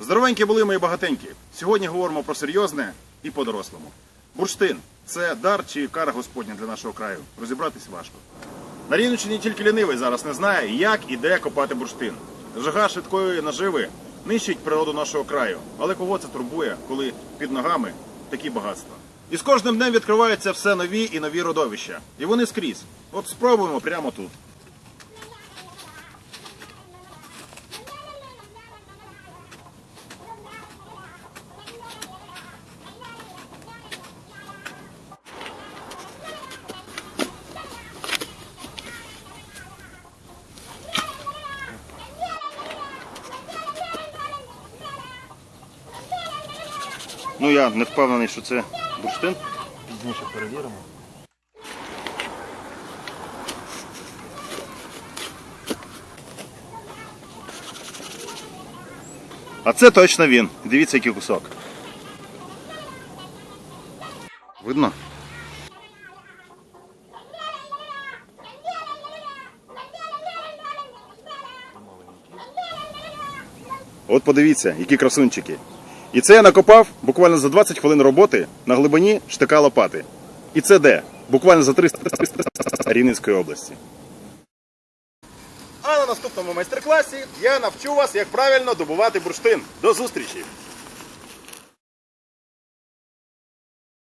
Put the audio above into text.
Здоровенькі були мої багатенькі. Сьогодні говоримо про серйозне і по-дорослому. Бурштин це дар чи кара Господня для нашого краю. Розібратись важко. На Рівненщині тільки лінивий зараз не знає, як і де копати бурштин. Жага швидкої наживи нищить природу нашого краю. Але кого це турбує, коли під ногами такі багатства? І з кожним днем відкриваються все нові і нові родовища. І вони скрізь. От спробуємо прямо тут. Ну я не впевнений, що це бурштин. Пізніше перевіримо. А це точно він. Дивіться, який кусок. Видно? От подивіться, які красунчики. І це я накопав буквально за 20 хвилин роботи на глибині штика лопати. І це де? Буквально за 300 Рівненської області. А на наступному майстер-класі я навчу вас, як правильно добувати бурштин. До зустрічі!